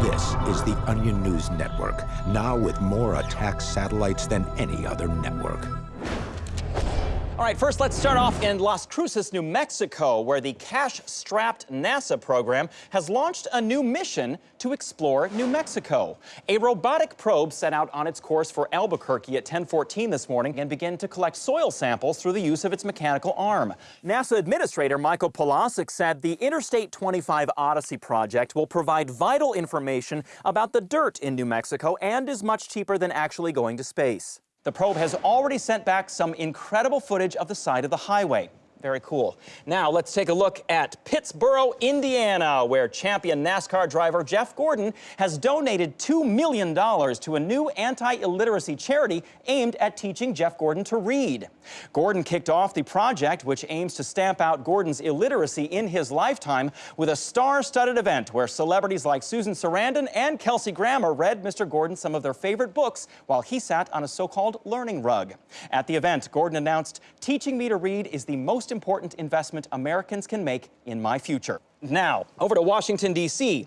This is the Onion News Network, now with more attack satellites than any other network. All right, first let's start off in Las Cruces, New Mexico, where the cash-strapped NASA program has launched a new mission to explore New Mexico. A robotic probe set out on its course for Albuquerque at 1014 this morning and began to collect soil samples through the use of its mechanical arm. NASA Administrator Michael Polasek said the Interstate 25 Odyssey project will provide vital information about the dirt in New Mexico and is much cheaper than actually going to space. The probe has already sent back some incredible footage of the side of the highway. Very cool. Now let's take a look at Pittsboro, Indiana, where champion NASCAR driver Jeff Gordon has donated $2 million to a new anti-illiteracy charity aimed at teaching Jeff Gordon to read. Gordon kicked off the project, which aims to stamp out Gordon's illiteracy in his lifetime with a star-studded event where celebrities like Susan Sarandon and Kelsey Grammer read Mr. Gordon some of their favorite books while he sat on a so-called learning rug. At the event, Gordon announced, teaching me to read is the most important investment Americans can make in my future. Now, over to Washington, D.C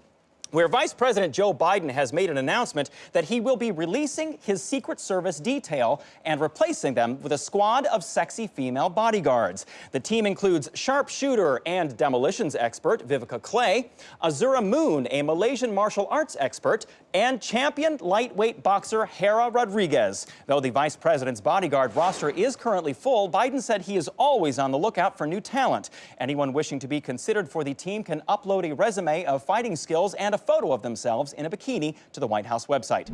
where Vice President Joe Biden has made an announcement that he will be releasing his Secret Service detail and replacing them with a squad of sexy female bodyguards. The team includes sharpshooter and demolitions expert Vivica Clay, Azura Moon, a Malaysian martial arts expert, and champion lightweight boxer Hera Rodriguez. Though the vice president's bodyguard roster is currently full, Biden said he is always on the lookout for new talent. Anyone wishing to be considered for the team can upload a resume of fighting skills and a photo of themselves in a bikini to the White House website.